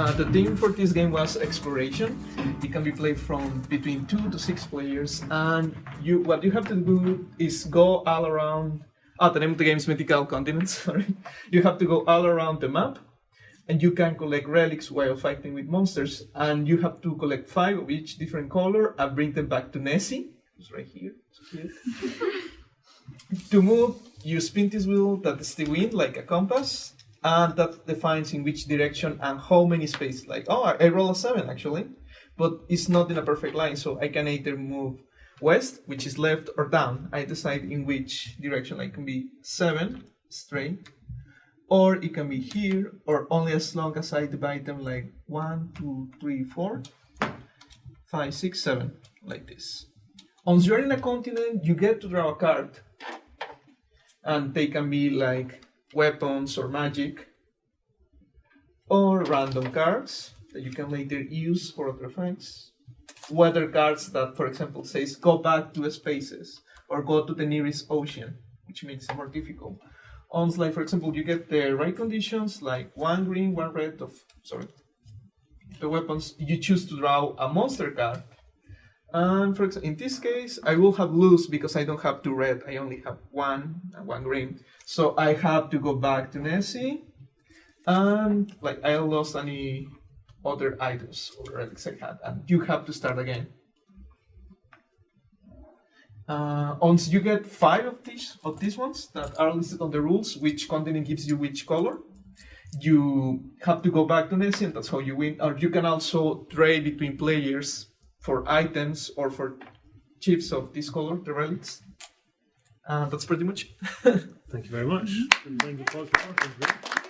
Uh, the theme for this game was exploration. It can be played from between two to six players, and you what you have to do is go all around. Ah, the name of the game is Mythical Continents. Sorry, you have to go all around the map, and you can collect relics while fighting with monsters. And you have to collect five of each different color and bring them back to Nessie, who's right here. to move, you spin this wheel that is the wind like a compass, and that defines in which direction and how many spaces. Like, oh, I roll a seven actually, but it's not in a perfect line, so I can either move west, which is left, or down. I decide in which direction. I can be seven straight, or it can be here, or only as long as I divide them like one, two, three, four, five, six, seven, like this. Once you're in a continent, you get to draw a card, and they can be like weapons or magic, or random cards that you can later use for other things. Weather cards that, for example, says go back to spaces or go to the nearest ocean, which makes it more difficult. On like, for example, you get the right conditions, like one green, one red of sorry. The weapons you choose to draw a monster card. And for example, in this case, I will have lose because I don't have two red. I only have one and one green. So I have to go back to Nessie, and like I lost any other items or relics I had, and you have to start again. Uh, once you get five of these of these ones that are listed on the rules, which continent gives you which color, you have to go back to Nessie, and that's how you win. Or you can also trade between players for items or for chips of this color, the relics. And that's pretty much. Thank you very much. And thank